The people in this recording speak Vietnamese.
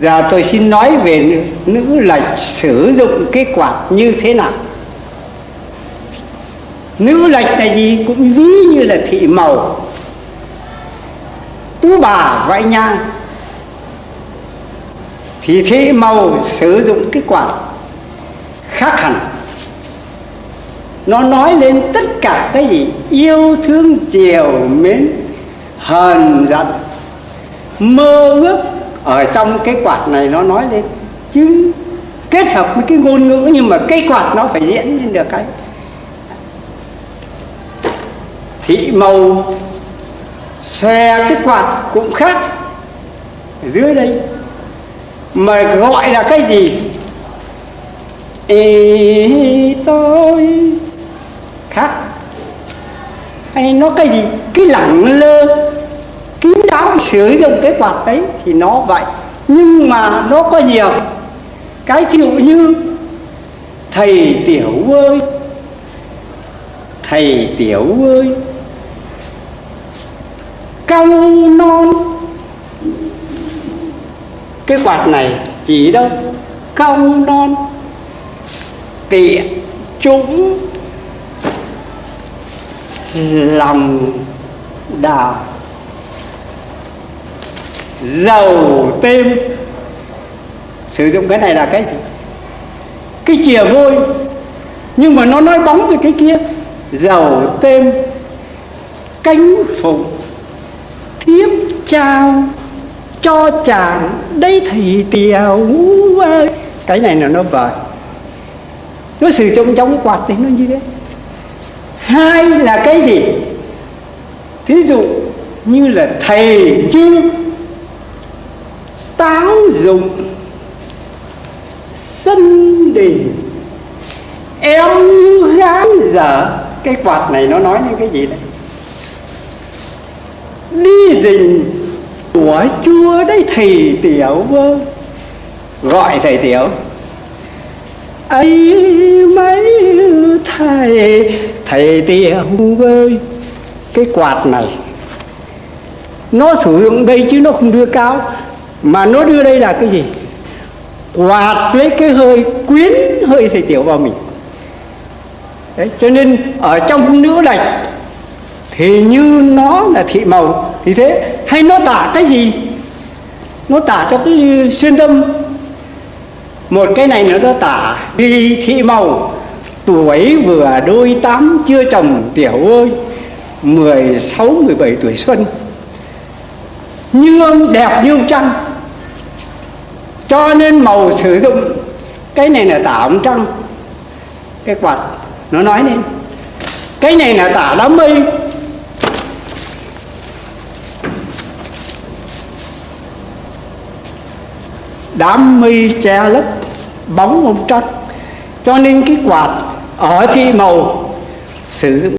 giờ tôi xin nói về nữ lệch sử dụng cái quạt như thế nào. Nữ lệch là gì cũng ví như là thị màu. Tú bà vãi nhang. Thì thị màu sử dụng cái quạt khác hẳn. Nó nói lên tất cả cái gì yêu thương chiều mến, hờn giận, mơ ước ở trong cái quạt này nó nói lên chứ kết hợp với cái ngôn ngữ nhưng mà cái quạt nó phải diễn lên được cái. Thị màu xe cái quạt cũng khác ở dưới đây. Mà gọi là cái gì? Ê, tôi khác. Hay nó cái gì? Cái lẳng lơ sử dụng cái quạt đấy thì nó vậy. Nhưng mà nó có nhiều. Cái thiệu như, thầy tiểu ơi, thầy tiểu ơi cao non. Cái quạt này chỉ đâu? Cao non. Tiện chúng lòng đào dầu têm sử dụng cái này là cái gì? Cái chìa vôi. Nhưng mà nó nói bóng về cái kia. Dầu têm cánh phụng, thiếp trao cho chàng đây thì tiều. Ơi, cái này là nó vời. Nó sử dụng trong quạt thì nó như thế. Hai là cái gì? Thí dụ như là thầy chưa táo dụng sân đình em như gán dở. Cái quạt này nó nói những cái gì đấy? Đi dình của chúa đấy, thầy tiểu vơ. Gọi thầy tiểu. Ấy mấy thầy thầy tiểu ơi cái quạt này, nó sử dụng đây chứ nó không đưa cao mà nó đưa đây là cái gì? Quạt lấy cái hơi quyến hơi thầy tiểu vào mình. Đấy, cho nên ở trong nữ đạch thì như nó là thị màu thì thế. Hay nó tả cái gì? Nó tả cho cái xuyên tâm. Một cái này nữa nó tả đi thị màu tuổi vừa đôi tám chưa chồng tiểu ơi mười sáu mười bảy tuổi xuân. Như đẹp như trăng cho nên màu sử dụng, cái này là tả ông trăng cái quạt, nó nói lên, cái này là tả đám mây. Đám mây che lấp, bóng ông trăng. Cho nên cái quạt, ở thi màu sử dụng.